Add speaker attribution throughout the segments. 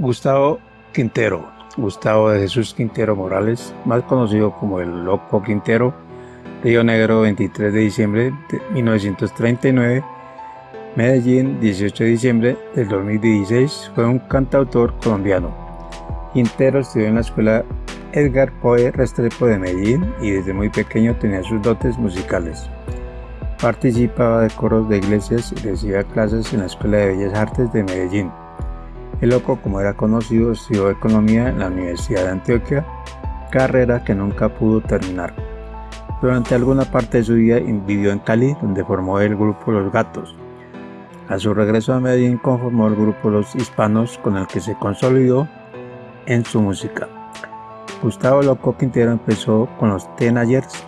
Speaker 1: Gustavo Quintero, Gustavo de Jesús Quintero Morales, más conocido como el Loco Quintero, Río Negro 23 de diciembre de 1939, Medellín 18 de diciembre del 2016, fue un cantautor colombiano. Quintero estudió en la escuela Edgar Poe Restrepo de Medellín y desde muy pequeño tenía sus dotes musicales. Participaba de coros de iglesias y recibía clases en la Escuela de Bellas Artes de Medellín. El loco, como era conocido, estudió economía en la Universidad de Antioquia, carrera que nunca pudo terminar. Durante alguna parte de su vida vivió en Cali, donde formó el grupo Los Gatos. A su regreso a Medellín conformó el grupo Los Hispanos, con el que se consolidó en su música. Gustavo Loco Quintero empezó con los Tenayers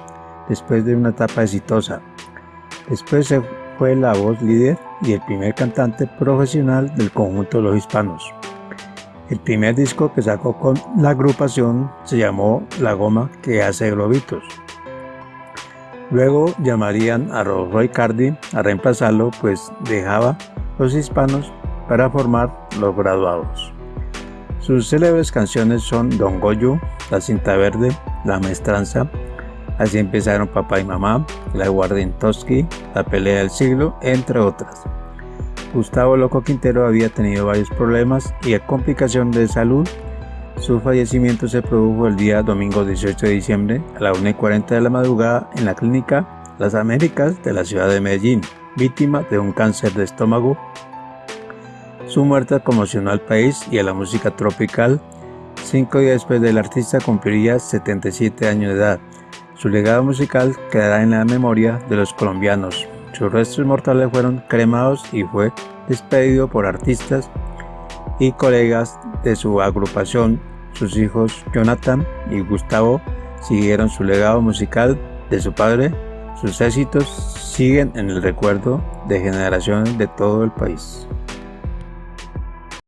Speaker 1: después de una etapa exitosa. Después se fue la voz líder y el primer cantante profesional del conjunto de los hispanos. El primer disco que sacó con la agrupación se llamó La Goma que hace globitos. Luego llamarían a Roy Cardi a reemplazarlo pues dejaba los hispanos para formar los graduados. Sus célebres canciones son Don Goyo, La Cinta Verde, La Maestranza, Así empezaron Papá y Mamá, La Toski, La Pelea del Siglo, entre otras. Gustavo Loco Quintero había tenido varios problemas y complicaciones de salud. Su fallecimiento se produjo el día domingo 18 de diciembre a la 1.40 de la madrugada en la clínica Las Américas de la ciudad de Medellín, víctima de un cáncer de estómago. Su muerte conmocionó al país y a la música tropical. Cinco días después del artista cumpliría 77 años de edad. Su legado musical quedará en la memoria de los colombianos. Sus restos mortales fueron cremados y fue despedido por artistas y colegas de su agrupación. Sus hijos Jonathan y Gustavo siguieron su legado musical de su padre. Sus éxitos siguen en el recuerdo de generaciones de todo el país.